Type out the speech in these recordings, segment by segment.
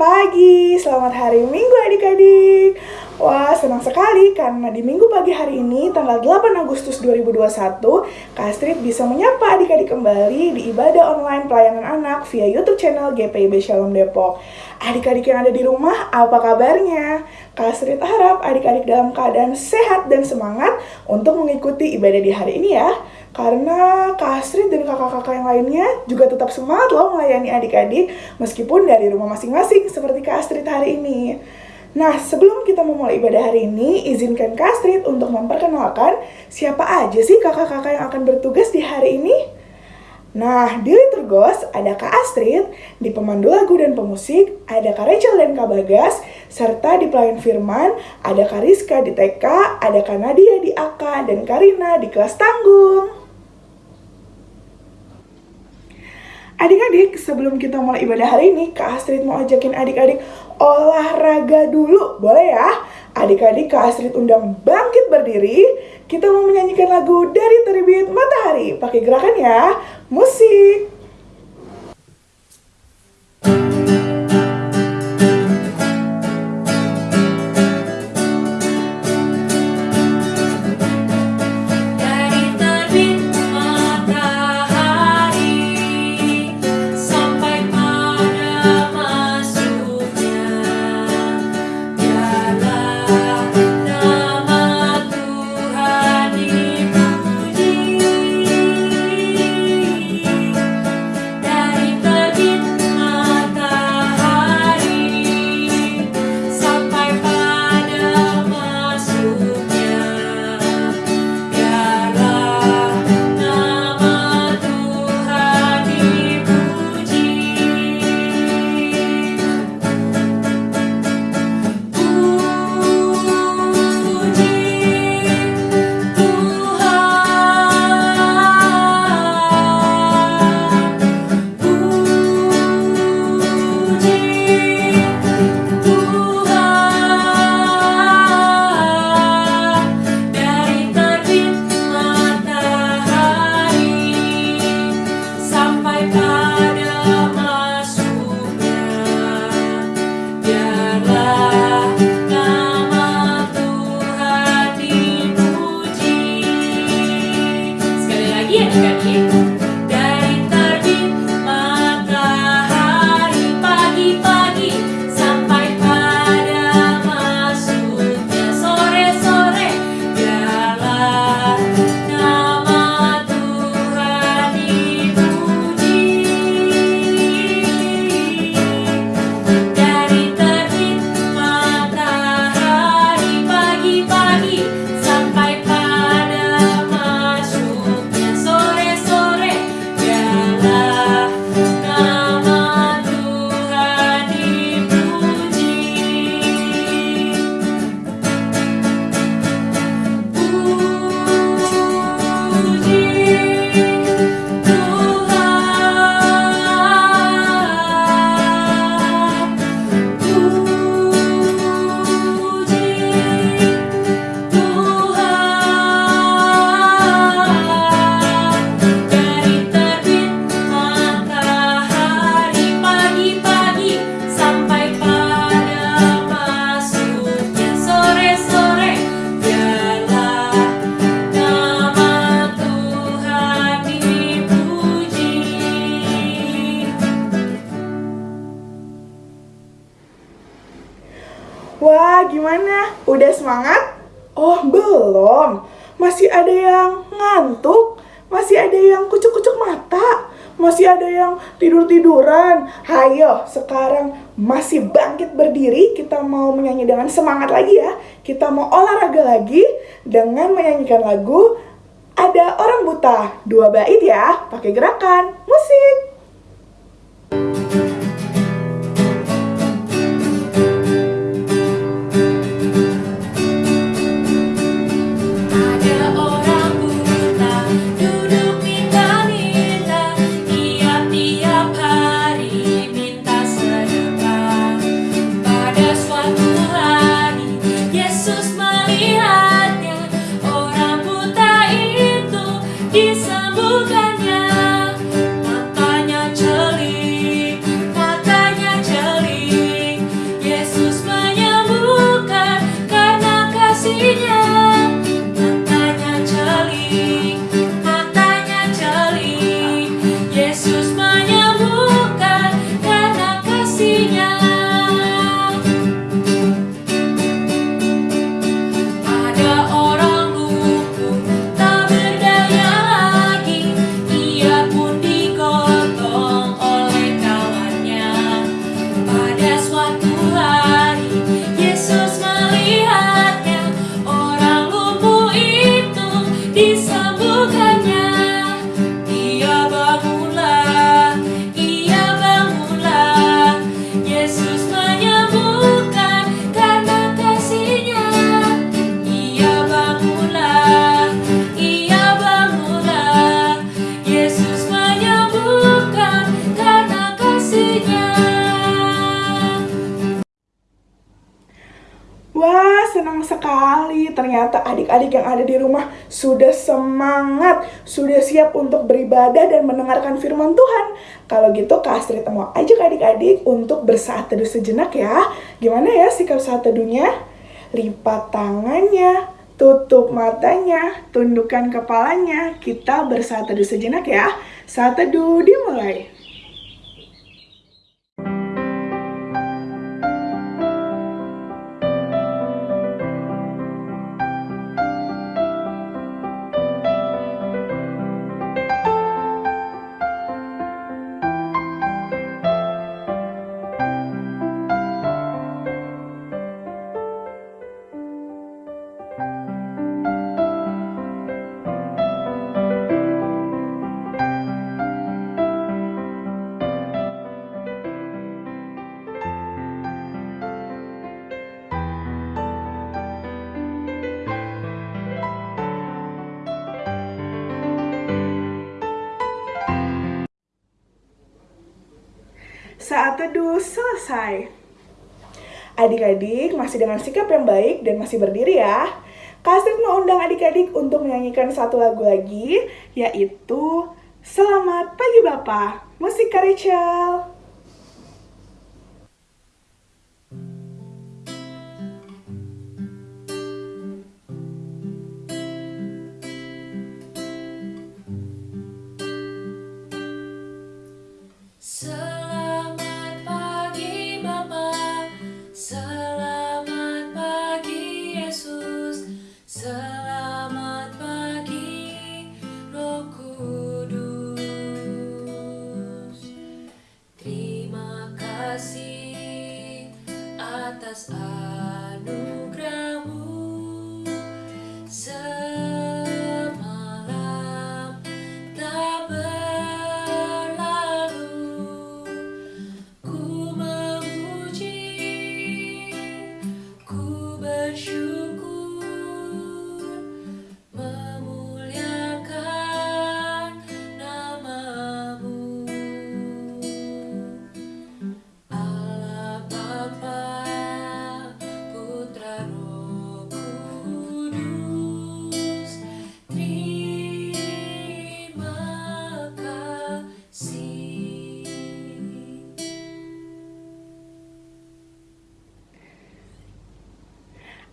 pagi, selamat hari Minggu adik-adik. Wah, senang sekali karena di minggu pagi hari ini, tanggal 8 Agustus 2021 Kak Astrid bisa menyapa adik-adik kembali di ibadah online pelayanan anak via YouTube channel GPIB Shalom Depok. Adik-adik yang ada di rumah, apa kabarnya? Kak Astrid harap adik-adik dalam keadaan sehat dan semangat untuk mengikuti ibadah di hari ini ya karena Kak Astrid dan kakak-kakak yang lainnya juga tetap semangat loh melayani adik-adik meskipun dari rumah masing-masing seperti Kak Astrid hari ini. Nah, sebelum kita memulai ibadah hari ini, izinkan Kak Astrid untuk memperkenalkan siapa aja sih kakak-kakak yang akan bertugas di hari ini. Nah, di Liturgos ada Kak Astrid, di pemandu lagu dan pemusik ada Kak Rachel dan Kak Bagas, serta di pelayan firman ada Kak Rizka di TK, ada Kak Nadia di AK, dan Karina di kelas tanggung. Adik-adik, sebelum kita mulai ibadah hari ini, Kak Astrid mau ajakin adik-adik olahraga dulu, boleh ya? Adik-adik Kak Astrid undang bangkit berdiri, kita mau menyanyikan lagu dari terbit matahari. Pakai gerakan ya, musik. Wah, gimana? Udah semangat? Oh, belum. Masih ada yang ngantuk, masih ada yang kucuk-kucuk mata, masih ada yang tidur-tiduran. Hayo, sekarang masih bangkit berdiri, kita mau menyanyi dengan semangat lagi ya. Kita mau olahraga lagi dengan menyanyikan lagu Ada Orang Buta. Dua bait ya, pakai gerakan musik. Beribadah dan mendengarkan firman Tuhan. Kalau gitu Kak Astrid mau ajak adik-adik untuk bersaat teduh sejenak ya. Gimana ya sikap saat teduhnya? Lipat tangannya, tutup matanya, tundukkan kepalanya. Kita bersaat teduh sejenak ya. Saat teduh dimulai. Selesai. Adik-adik masih dengan sikap yang baik dan masih berdiri ya. Kasih mau undang adik-adik untuk menyanyikan satu lagu lagi, yaitu Selamat Pagi Bapak, musik Rachel.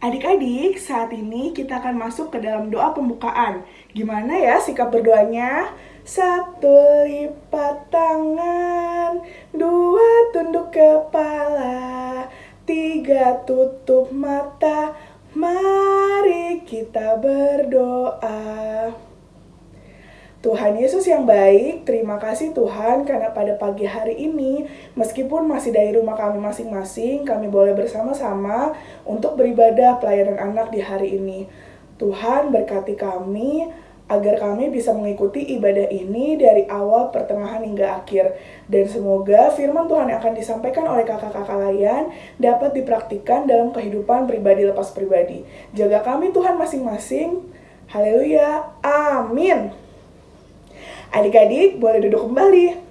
Adik-adik, saat ini kita akan masuk ke dalam doa pembukaan. Gimana ya sikap berdoanya? Satu lipat tangan, dua tunduk kepala, tiga tutup mata, mari kita berdoa. Tuhan Yesus yang baik, terima kasih Tuhan karena pada pagi hari ini, meskipun masih dari rumah kami masing-masing, kami boleh bersama-sama untuk beribadah pelayanan anak di hari ini. Tuhan berkati kami agar kami bisa mengikuti ibadah ini dari awal, pertengahan, hingga akhir. Dan semoga firman Tuhan yang akan disampaikan oleh kakak-kakak layan dapat dipraktikkan dalam kehidupan pribadi lepas pribadi. Jaga kami Tuhan masing-masing. Haleluya. Amin. Adik-adik boleh duduk kembali.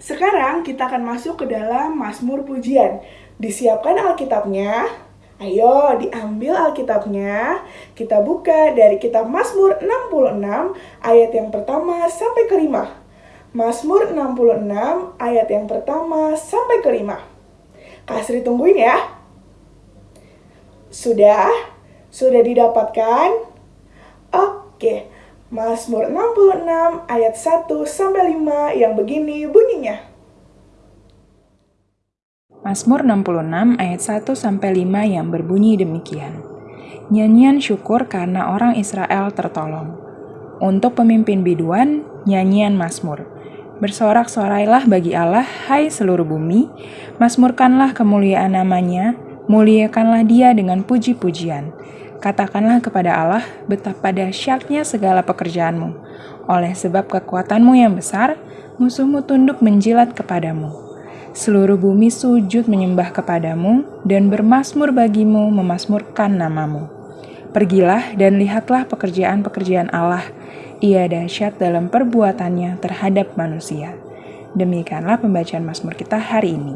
Sekarang kita akan masuk ke dalam Mazmur Pujian. Disiapkan Alkitabnya. Ayo diambil Alkitabnya. Kita buka dari kitab Mazmur 66 ayat yang pertama sampai kelima. Mazmur 66 ayat yang pertama sampai kelima. Kasri tungguin ya. Sudah? Sudah didapatkan? Oke, Mazmur 66 ayat 1 sampai 5 yang begini bunyinya. Mazmur 66 ayat 1 sampai 5 yang berbunyi demikian. Nyanyian syukur karena orang Israel tertolong. Untuk pemimpin biduan, nyanyian Mazmur. Bersorak-sorailah bagi Allah, hai seluruh bumi, Mazmurkanlah kemuliaan namanya, muliakanlah dia dengan puji-pujian. Katakanlah kepada Allah betapa dahsyatnya segala pekerjaanmu. Oleh sebab kekuatanmu yang besar, musuhmu tunduk menjilat kepadamu. Seluruh bumi sujud menyembah kepadamu dan bermasmur bagimu memasmurkan namamu. Pergilah dan lihatlah pekerjaan-pekerjaan Allah. Ia dahsyat dalam perbuatannya terhadap manusia. Demikianlah pembacaan Mazmur kita hari ini.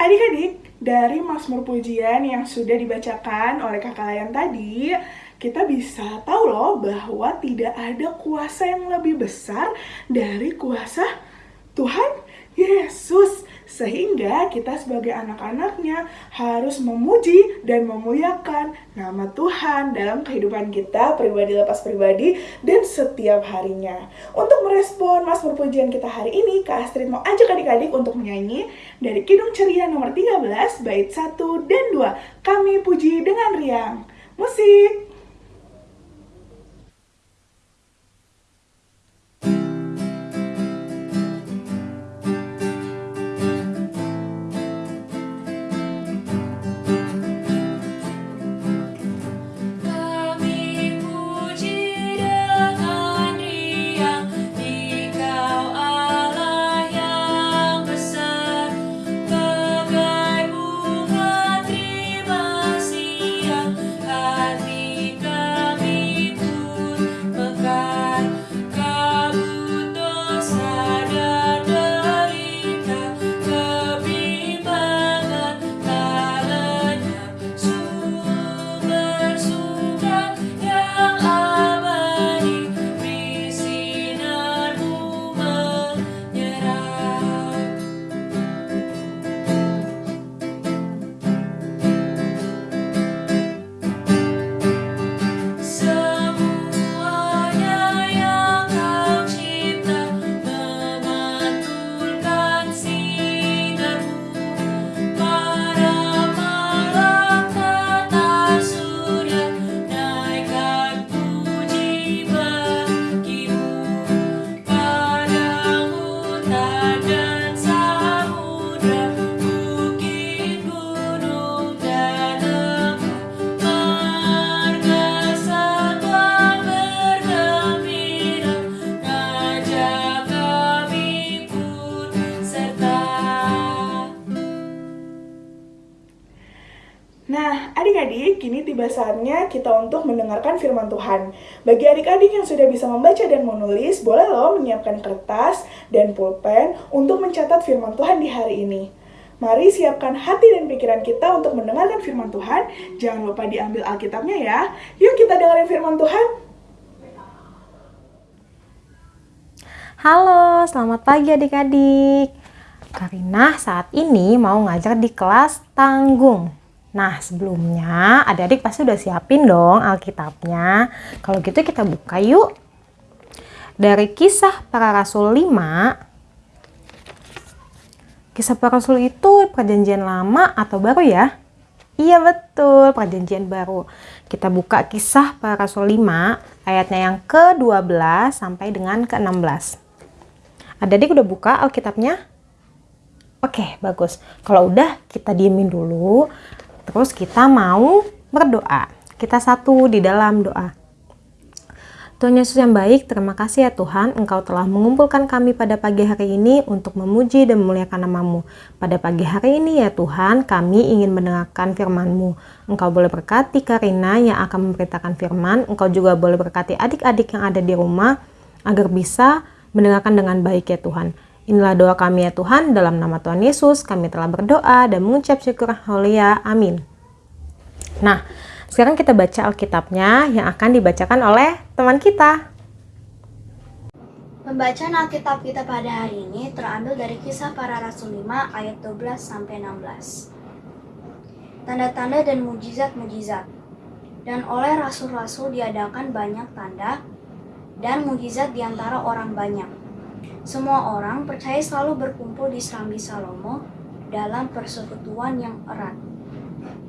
Adik-adik, dari Mazmur Pujian yang sudah dibacakan oleh kakak Layan tadi, kita bisa tahu loh bahwa tidak ada kuasa yang lebih besar dari kuasa Tuhan Yesus. Sehingga kita sebagai anak-anaknya harus memuji dan memuliakan nama Tuhan dalam kehidupan kita pribadi lepas pribadi dan setiap harinya. Untuk merespon Mazmur Pujian kita hari ini, Kak Astrid mau ajak adik-adik untuk menyanyi dari Kidung Ceria nomor 13, bait 1 dan 2. Kami puji dengan riang. Musik! Untuk mendengarkan firman Tuhan. Bagi adik-adik yang sudah bisa membaca dan menulis, boleh loh menyiapkan kertas dan pulpen untuk mencatat firman Tuhan di hari ini. Mari siapkan hati dan pikiran kita untuk mendengarkan firman Tuhan. Jangan lupa diambil Alkitabnya ya. Yuk kita dengerin firman Tuhan. Halo, selamat pagi adik-adik. Karina saat ini mau ngajar di kelas tanggung. Nah, sebelumnya adik-adik pasti udah siapin dong Alkitabnya. Kalau gitu kita buka yuk. Dari kisah para rasul 5. Kisah para rasul itu perjanjian lama atau baru ya? Iya betul, perjanjian baru. Kita buka kisah para rasul 5 ayatnya yang ke-12 sampai dengan ke-16. Adik-adik udah buka Alkitabnya? Oke, bagus. Kalau udah, kita diemin dulu. Terus kita mau berdoa. Kita satu di dalam doa. Tuhan Yesus yang baik, terima kasih ya Tuhan, Engkau telah mengumpulkan kami pada pagi hari ini untuk memuji dan memuliakan namamu. Pada pagi hari ini ya Tuhan, kami ingin mendengarkan firman-Mu. Engkau boleh berkati Karina yang akan memberitakan firman, Engkau juga boleh berkati adik-adik yang ada di rumah, agar bisa mendengarkan dengan baik ya Tuhan. Inilah doa kami ya Tuhan, dalam nama Tuhan Yesus kami telah berdoa dan mengucap syukur haleluya. Amin. Nah, sekarang kita baca Alkitabnya yang akan dibacakan oleh teman kita. Pembacaan Alkitab kita pada hari ini terambil dari kisah para rasul 5 ayat 12 sampai 16. tanda-tanda dan mujizat-mujizat. Dan oleh rasul-rasul diadakan banyak tanda dan mujizat di antara orang banyak. Semua orang percaya selalu berkumpul di Serambi Salomo dalam persekutuan yang erat.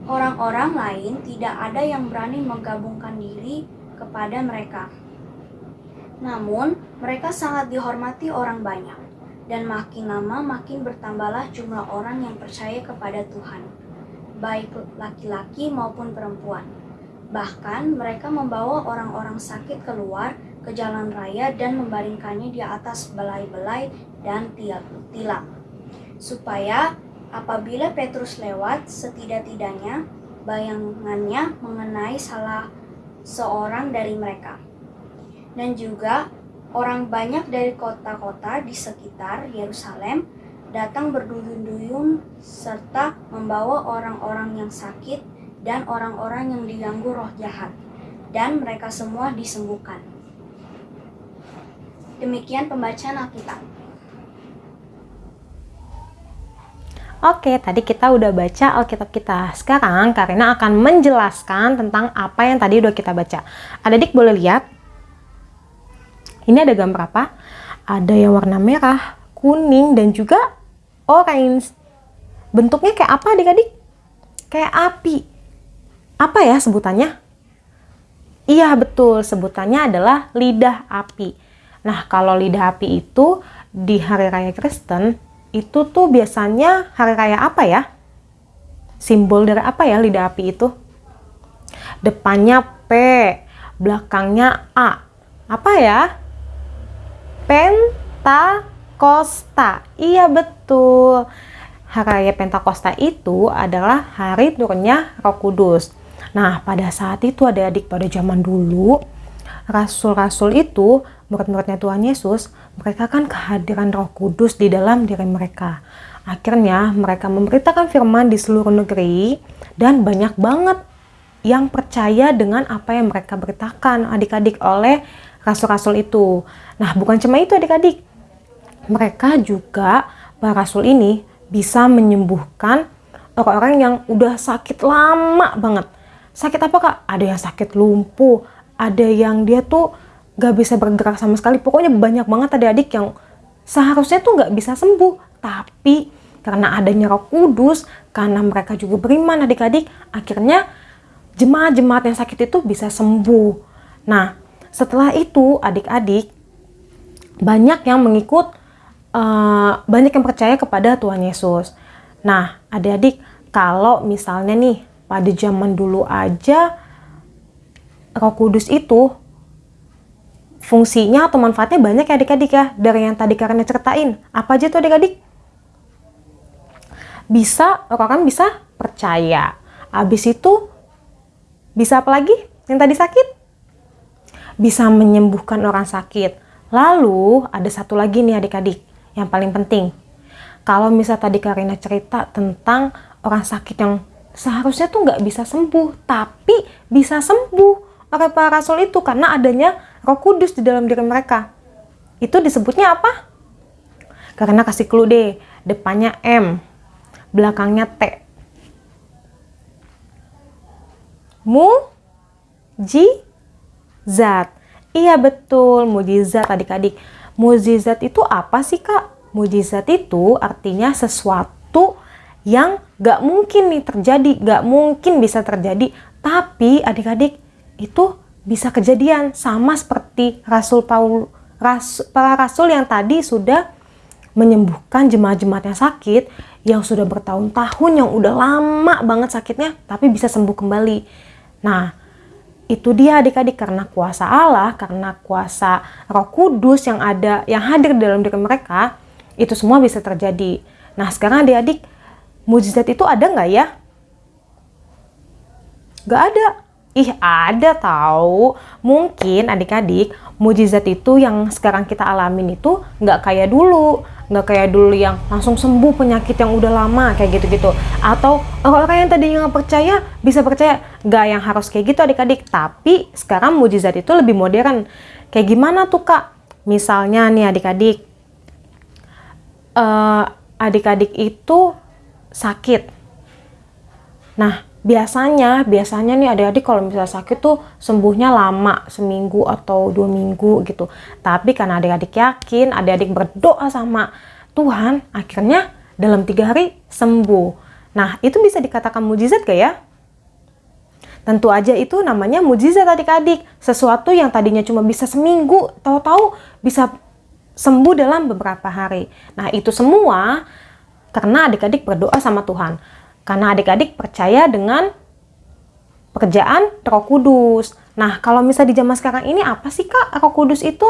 Orang-orang lain tidak ada yang berani menggabungkan diri kepada mereka. Namun, mereka sangat dihormati orang banyak, dan makin lama makin bertambahlah jumlah orang yang percaya kepada Tuhan, baik laki-laki maupun perempuan. Bahkan, mereka membawa orang-orang sakit keluar ke jalan raya dan membaringkannya di atas belai-belai dan tilak, supaya apabila Petrus lewat, setidak-tidaknya bayangannya mengenai salah seorang dari mereka. Dan juga orang banyak dari kota-kota di sekitar Yerusalem datang berduyun-duyun serta membawa orang-orang yang sakit dan orang-orang yang diganggu roh jahat dan mereka semua disembuhkan. Demikian pembacaan Alkitab. Oke, tadi kita udah baca Alkitab kita. Sekarang Karina akan menjelaskan tentang apa yang tadi udah kita baca. Adik boleh lihat? Ini ada gambar apa? Ada yang warna merah, kuning, dan juga orange. Bentuknya kayak apa adik-adik? Kayak api. Apa ya sebutannya? Iya betul, sebutannya adalah lidah api. Nah, kalau lidah api itu di hari raya Kristen, itu tuh biasanya hari raya apa ya? Simbol dari apa ya lidah api itu? Depannya P, belakangnya A. Apa ya? Pentakosta. Iya betul. Hari raya Pentakosta itu adalah hari turunnya Roh Kudus. Nah, pada saat itu adik-adik pada zaman dulu, rasul-rasul itu murid-muridnya Tuhan Yesus, mereka kan kehadiran Roh Kudus di dalam diri mereka. Akhirnya mereka memberitakan firman di seluruh negeri dan banyak banget yang percaya dengan apa yang mereka beritakan adik-adik oleh rasul-rasul itu. Nah, bukan cuma itu adik-adik. Mereka juga para rasul ini bisa menyembuhkan orang-orang yang udah sakit lama banget. Sakit apa kak? Ada yang sakit lumpuh, ada yang dia tuh gak bisa bergerak sama sekali. Pokoknya banyak banget adik-adik yang seharusnya tuh gak bisa sembuh. Tapi karena adanya roh kudus, karena mereka juga beriman adik-adik, akhirnya jemaat-jemaat yang sakit itu bisa sembuh. Nah, setelah itu adik-adik banyak yang mengikut, uh, banyak yang percaya kepada Tuhan Yesus. Nah, adik-adik, kalau misalnya nih pada zaman dulu aja Roh Kudus itu fungsinya atau manfaatnya banyak ya adik-adik ya. Dari yang tadi karena ceritain apa aja tuh adik-adik? Bisa orang bisa percaya. Habis itu bisa apa lagi? Yang tadi sakit? Bisa menyembuhkan orang sakit. Lalu ada satu lagi nih adik-adik yang paling penting. Kalau misal tadi Karina cerita tentang orang sakit yang seharusnya tuh nggak bisa sembuh tapi bisa sembuh oleh para rasul itu karena adanya roh kudus di dalam diri mereka. Itu disebutnya apa? Karena kasih clue deh, depannya M, belakangnya T. Mu, Ji, Zat. Iya betul, mujizat adik-adik. Mujizat itu apa sih kak? Mujizat itu artinya sesuatu yang gak mungkin nih terjadi, gak mungkin bisa terjadi. Tapi adik-adik itu bisa kejadian sama seperti Rasul Paul ras, para rasul yang tadi sudah menyembuhkan jemaat-jemaat yang sakit yang sudah bertahun-tahun yang udah lama banget sakitnya tapi bisa sembuh kembali. Nah, itu dia adik-adik karena kuasa Allah, karena kuasa Roh Kudus yang ada yang hadir dalam diri mereka, itu semua bisa terjadi. Nah, sekarang adik-adik mujizat itu ada nggak ya? Gak ada. Ih ada tahu. Mungkin adik-adik mujizat itu yang sekarang kita alamin itu nggak kayak dulu. Nggak kayak dulu yang langsung sembuh penyakit yang udah lama kayak gitu-gitu. Atau orang-orang yang tadi nggak percaya bisa percaya. Nggak yang harus kayak gitu adik-adik. Tapi sekarang mujizat itu lebih modern. Kayak gimana tuh kak? Misalnya nih adik-adik. Uh, adik-adik itu sakit. Nah, biasanya, biasanya nih adik-adik kalau misalnya sakit tuh sembuhnya lama, seminggu atau dua minggu gitu. Tapi karena adik-adik yakin, adik-adik berdoa sama Tuhan, akhirnya dalam tiga hari sembuh. Nah, itu bisa dikatakan mujizat gak ya? Tentu aja itu namanya mujizat adik-adik. Sesuatu yang tadinya cuma bisa seminggu, tahu-tahu bisa sembuh dalam beberapa hari. Nah, itu semua karena adik-adik berdoa sama Tuhan. Karena adik-adik percaya dengan pekerjaan Roh Kudus. Nah, kalau misalnya di zaman sekarang ini apa sih Kak Roh Kudus itu?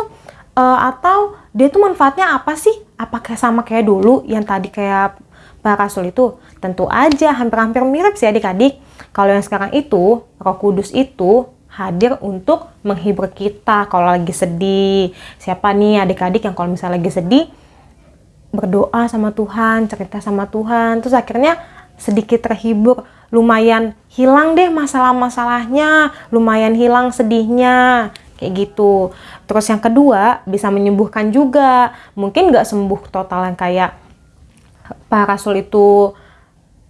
Uh, atau dia tuh manfaatnya apa sih? Apakah sama kayak dulu yang tadi kayak para rasul itu? Tentu aja hampir-hampir mirip sih adik-adik. Kalau yang sekarang itu, Roh Kudus itu hadir untuk menghibur kita kalau lagi sedih. Siapa nih adik-adik yang kalau misalnya lagi sedih berdoa sama Tuhan, cerita sama Tuhan, terus akhirnya sedikit terhibur, lumayan hilang deh masalah-masalahnya, lumayan hilang sedihnya, kayak gitu. Terus yang kedua bisa menyembuhkan juga, mungkin nggak sembuh total yang kayak Pak Rasul itu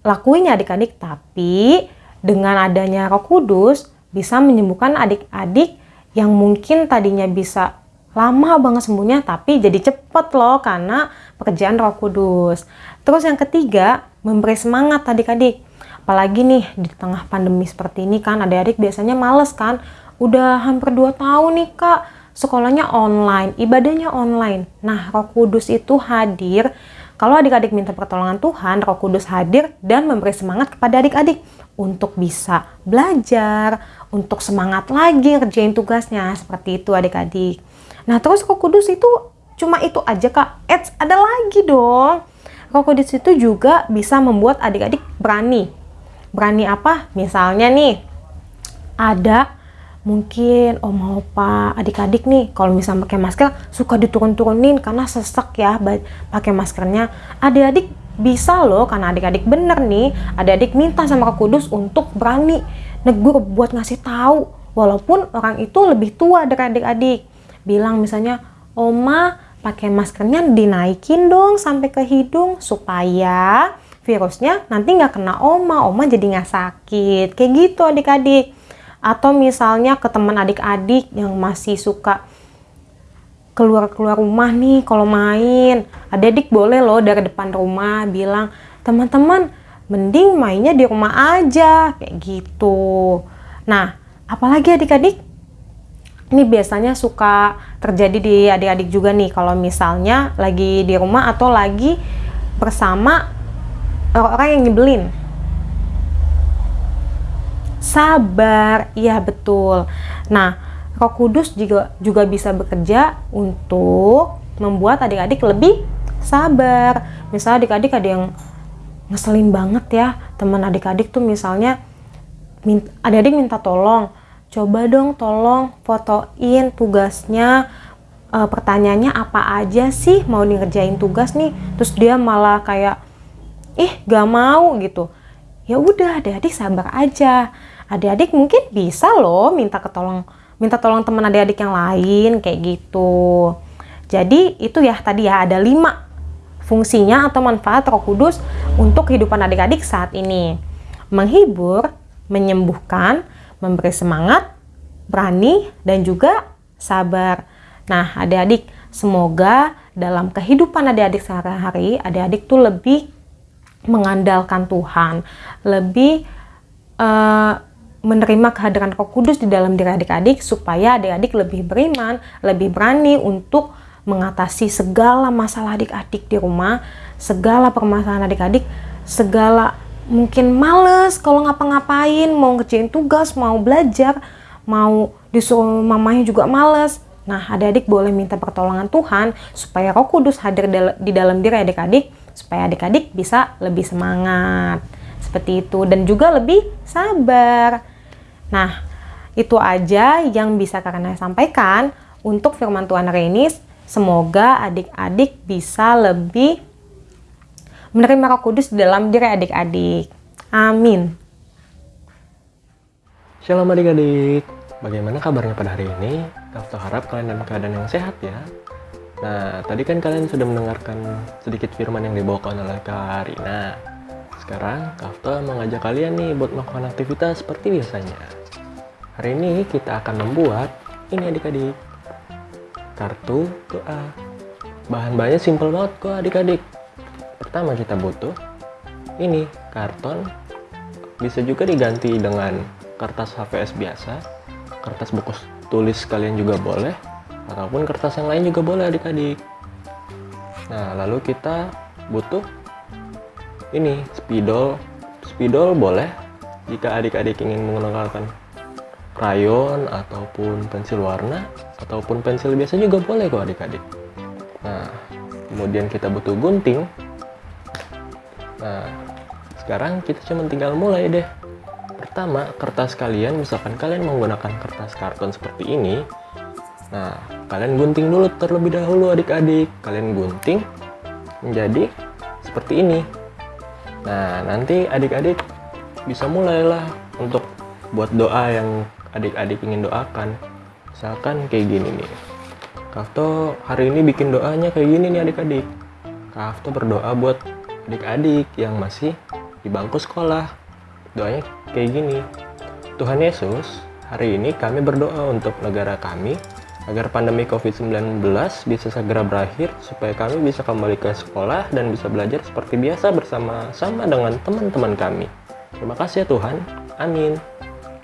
lakuin ya adik-adik, tapi dengan adanya Roh Kudus bisa menyembuhkan adik-adik yang mungkin tadinya bisa lama banget sembuhnya tapi jadi cepet loh karena pekerjaan Roh Kudus. Terus yang ketiga, memberi semangat adik-adik. Apalagi nih di tengah pandemi seperti ini kan adik-adik biasanya males kan. Udah hampir 2 tahun nih kak sekolahnya online, ibadahnya online. Nah Roh Kudus itu hadir kalau adik-adik minta pertolongan Tuhan, Roh Kudus hadir dan memberi semangat kepada adik-adik untuk bisa belajar, untuk semangat lagi ngerjain tugasnya. Seperti itu adik-adik. Nah terus Roh Kudus itu cuma itu aja kak. Eits, ada lagi dong. Kudus itu juga bisa membuat adik-adik berani. Berani apa? Misalnya nih, ada mungkin oma opa adik-adik nih kalau misalnya pakai masker suka diturun-turunin karena sesek ya pakai maskernya adik-adik bisa loh karena adik-adik bener nih adik-adik minta sama Roh Kudus untuk berani negur buat ngasih tahu walaupun orang itu lebih tua dari adik-adik bilang misalnya oma pakai maskernya dinaikin dong sampai ke hidung supaya virusnya nanti nggak kena oma oma jadi nggak sakit. Kayak gitu adik-adik. Atau misalnya ke teman adik-adik yang masih suka keluar-keluar rumah nih kalau main. Adik-adik boleh loh dari depan rumah bilang teman-teman mending mainnya di rumah aja. Kayak gitu. Nah apalagi adik-adik ini biasanya suka terjadi di adik-adik juga nih kalau misalnya lagi di rumah atau lagi bersama orang-orang yang nyebelin. Sabar iya betul. Nah Roh Kudus juga juga bisa bekerja untuk membuat adik-adik lebih sabar. Misalnya adik-adik ada yang ngeselin banget ya teman adik-adik tuh misalnya adik-adik minta tolong coba dong tolong fotoin tugasnya. E, pertanyaannya apa aja sih mau ngerjain tugas nih? Terus dia malah kayak ih gak mau gitu. Ya udah adik-adik sabar aja. Adik-adik mungkin bisa loh minta ketolong minta tolong teman adik-adik yang lain kayak gitu. Jadi itu ya tadi ya ada lima fungsinya atau manfaat roh kudus untuk kehidupan adik-adik saat ini. Menghibur menyembuhkan memberi semangat berani dan juga sabar. Nah adik-adik semoga dalam kehidupan adik-adik sehari-hari adik-adik tuh lebih mengandalkan Tuhan, lebih uh, menerima kehadiran Roh Kudus di dalam diri adik-adik supaya adik-adik lebih beriman, lebih berani untuk mengatasi segala masalah adik-adik di rumah, segala permasalahan adik-adik, segala mungkin males kalau ngapa-ngapain, mau ngerjain tugas, mau belajar, mau disuruh mamanya juga males. Nah, adik-adik boleh minta pertolongan Tuhan supaya Roh Kudus hadir di dalam diri adik-adik supaya adik-adik bisa lebih semangat seperti itu dan juga lebih sabar. Nah, itu aja yang bisa kakak sampaikan untuk firman Tuhan hari ini. Semoga adik-adik bisa lebih menerima Roh Kudus dalam diri adik-adik. Amin. Shalom adik-adik. Bagaimana kabarnya pada hari ini? Kakak harap kalian dalam keadaan yang sehat ya. Nah, tadi kan kalian sudah mendengarkan sedikit firman yang dibawakan oleh Kak Rina. sekarang Kafta mengajak kalian nih buat melakukan aktivitas seperti biasanya. Hari ini kita akan membuat ini adik-adik. Kartu doa. Bahan-bahannya simpel banget kok adik-adik. Pertama kita butuh ini karton. Bisa juga diganti dengan kertas HVS biasa, kertas buku tulis kalian juga boleh, ataupun kertas yang lain juga boleh adik-adik. Nah, lalu kita butuh ini spidol spidol boleh jika adik-adik ingin menggunakan krayon ataupun pensil warna ataupun pensil biasa juga boleh kok adik-adik nah kemudian kita butuh gunting nah sekarang kita cuma tinggal mulai deh pertama kertas kalian misalkan kalian menggunakan kertas karton seperti ini nah kalian gunting dulu terlebih dahulu adik-adik kalian gunting menjadi seperti ini Nah, nanti adik-adik bisa mulailah untuk buat doa yang adik-adik ingin doakan. Misalkan kayak gini nih. Kafto hari ini bikin doanya kayak gini nih adik-adik. Kafto berdoa buat adik-adik yang masih di bangku sekolah. Doanya kayak gini. Tuhan Yesus, hari ini kami berdoa untuk negara kami agar pandemi COVID-19 bisa segera berakhir supaya kami bisa kembali ke sekolah dan bisa belajar seperti biasa bersama-sama dengan teman-teman kami. Terima kasih ya Tuhan. Amin.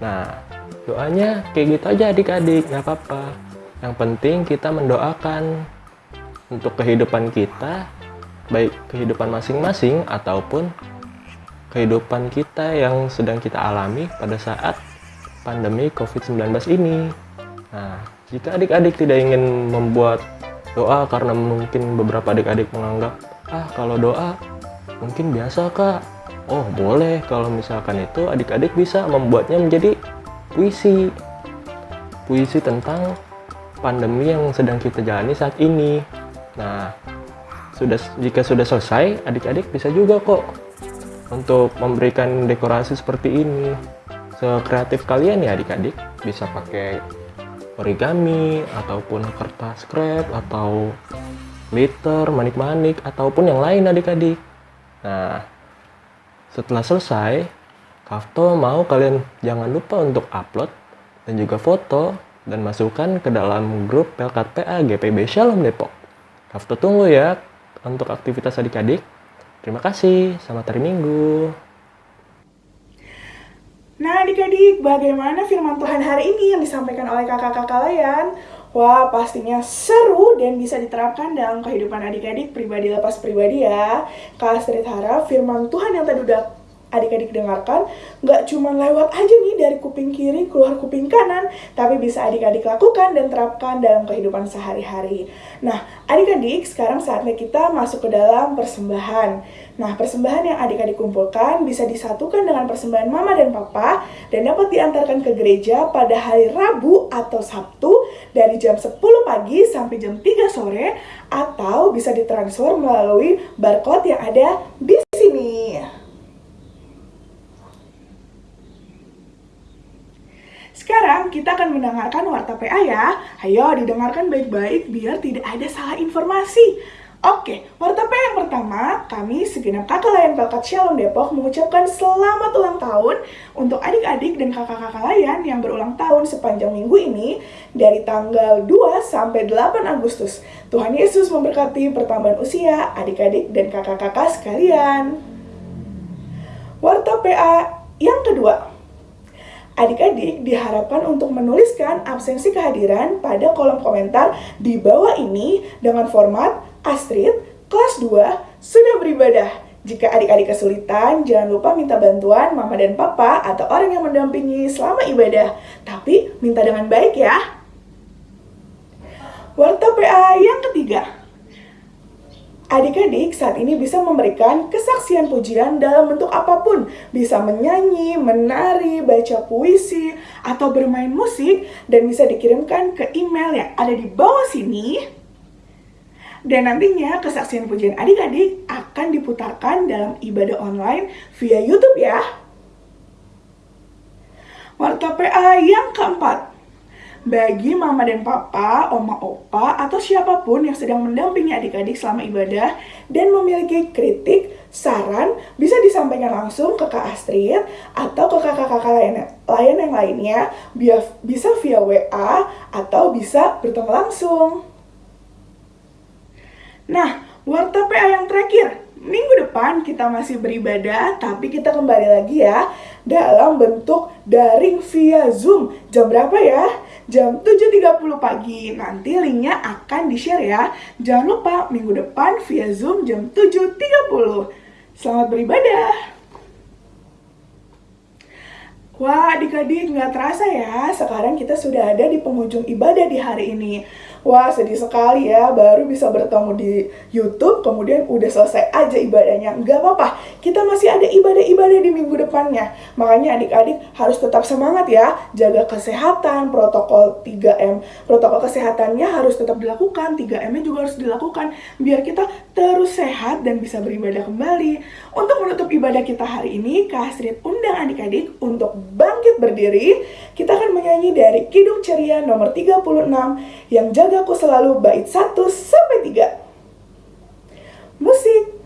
Nah, doanya kayak gitu aja adik-adik, nggak apa-apa. Yang penting kita mendoakan untuk kehidupan kita, baik kehidupan masing-masing ataupun kehidupan kita yang sedang kita alami pada saat pandemi COVID-19 ini. Nah, jika adik-adik tidak ingin membuat doa karena mungkin beberapa adik-adik menganggap, ah kalau doa mungkin biasa kak. Oh boleh kalau misalkan itu adik-adik bisa membuatnya menjadi puisi. Puisi tentang pandemi yang sedang kita jalani saat ini. Nah, sudah jika sudah selesai, adik-adik bisa juga kok untuk memberikan dekorasi seperti ini. Sekreatif kalian ya adik-adik, bisa pakai origami ataupun kertas scrap atau glitter, manik-manik ataupun yang lain adik-adik. Nah, setelah selesai, Kafto mau kalian jangan lupa untuk upload dan juga foto dan masukkan ke dalam grup Pelkat PA GPB Shalom Depok. Kafto tunggu ya untuk aktivitas adik-adik. Terima kasih, selamat hari Minggu. Nah adik-adik, bagaimana firman Tuhan hari ini yang disampaikan oleh kakak-kakak kalian? Wah, pastinya seru dan bisa diterapkan dalam kehidupan adik-adik pribadi lepas pribadi ya. Kak Astrid harap firman Tuhan yang tadi udah adik-adik dengarkan nggak cuma lewat aja nih dari kuping kiri keluar kuping kanan, tapi bisa adik-adik lakukan dan terapkan dalam kehidupan sehari-hari. Nah, adik-adik sekarang saatnya kita masuk ke dalam persembahan. Nah, persembahan yang adik-adik kumpulkan bisa disatukan dengan persembahan mama dan papa dan dapat diantarkan ke gereja pada hari Rabu atau Sabtu dari jam 10 pagi sampai jam 3 sore atau bisa ditransfer melalui barcode yang ada di sini. Sekarang kita akan mendengarkan Warta PA ya. Ayo didengarkan baik-baik biar tidak ada salah informasi. Oke, Warta PA yang pertama, kami segenap kakak layan Pelkat Shalom Depok mengucapkan selamat ulang tahun untuk adik-adik dan kakak-kakak layan yang berulang tahun sepanjang minggu ini dari tanggal 2 sampai 8 Agustus. Tuhan Yesus memberkati pertambahan usia adik-adik dan kakak-kakak sekalian. Warta PA yang kedua, Adik-adik diharapkan untuk menuliskan absensi kehadiran pada kolom komentar di bawah ini dengan format Astrid, kelas 2, sudah beribadah. Jika adik-adik kesulitan, jangan lupa minta bantuan mama dan papa atau orang yang mendampingi selama ibadah. Tapi minta dengan baik ya. Warta PA yang ketiga, Adik-adik saat ini bisa memberikan kesaksian pujian dalam bentuk apa pun. Bisa menyanyi, menari, baca puisi, atau bermain musik. Dan bisa dikirimkan ke email yang ada di bawah sini. Dan nantinya kesaksian pujian adik-adik akan diputarkan dalam ibadah online via Youtube ya. Warta PA yang keempat, bagi mama dan papa, oma opa, atau siapa pun yang sedang mendampingi adik-adik selama ibadah dan memiliki kritik, saran bisa disampaikan langsung ke Kak Astrid atau ke kakak-kakak lain, lain yang lainnya bisa via WA atau bisa bertemu langsung. Nah, warta PA yang terakhir, minggu depan kita masih beribadah, tapi kita kembali lagi ya dalam bentuk daring via Zoom. Jam berapa ya? Jam 7.30 pagi. Nanti linknya akan di-share ya. Jangan lupa minggu depan via Zoom jam 7.30. Selamat beribadah! Wah adik-adik nggak terasa ya, sekarang kita sudah ada di penghujung ibadah di hari ini. Wah sedih sekali ya, baru bisa bertemu di Youtube, kemudian udah selesai aja ibadahnya. Nggak apa-apa, kita masih ada ibadah-ibadah di minggu depannya. Makanya adik-adik harus tetap semangat ya, jaga kesehatan, protokol 3M. Protokol kesehatannya harus tetap dilakukan, 3M-nya juga harus dilakukan, biar kita terus sehat dan bisa beribadah kembali. Untuk menutup ibadah kita hari ini, Kak Astrid undang adik-adik untuk bangkit berdiri. Kita akan menyanyi dari Kidung Ceria nomor 36 yang jaga Jagaku selalu bait 1 sampai 3. Musik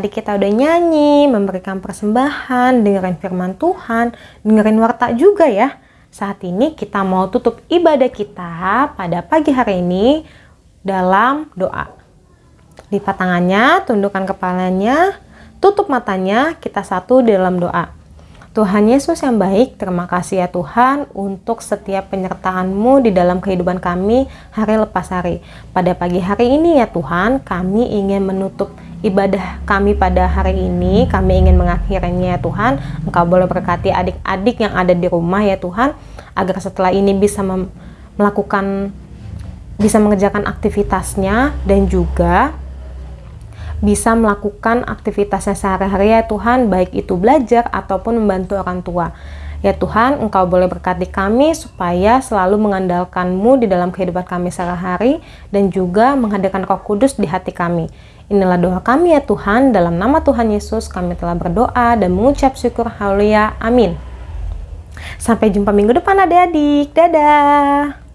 tadi kita udah nyanyi, memberikan persembahan, dengerin firman Tuhan, dengerin warta juga ya. Saat ini kita mau tutup ibadah kita pada pagi hari ini dalam doa. Lipat tangannya, tundukkan kepalanya, tutup matanya, kita satu dalam doa. Tuhan Yesus yang baik, terima kasih ya Tuhan untuk setiap penyertaan-Mu di dalam kehidupan kami hari lepas hari. Pada pagi hari ini ya Tuhan, kami ingin menutup ibadah kami pada hari ini. Kami ingin mengakhirinya ya Tuhan. Engkau boleh berkati adik-adik yang ada di rumah ya Tuhan. Agar setelah ini bisa melakukan, bisa mengerjakan aktivitasnya dan juga bisa melakukan aktivitasnya sehari-hari ya Tuhan, baik itu belajar ataupun membantu orang tua. Ya Tuhan, Engkau boleh berkati kami supaya selalu mengandalkan-Mu di dalam kehidupan kami sehari-hari dan juga menghadirkan Roh Kudus di hati kami. Inilah doa kami ya Tuhan, dalam nama Tuhan Yesus kami telah berdoa dan mengucap syukur haleluya. Amin. Sampai jumpa minggu depan adik-adik. Dadah.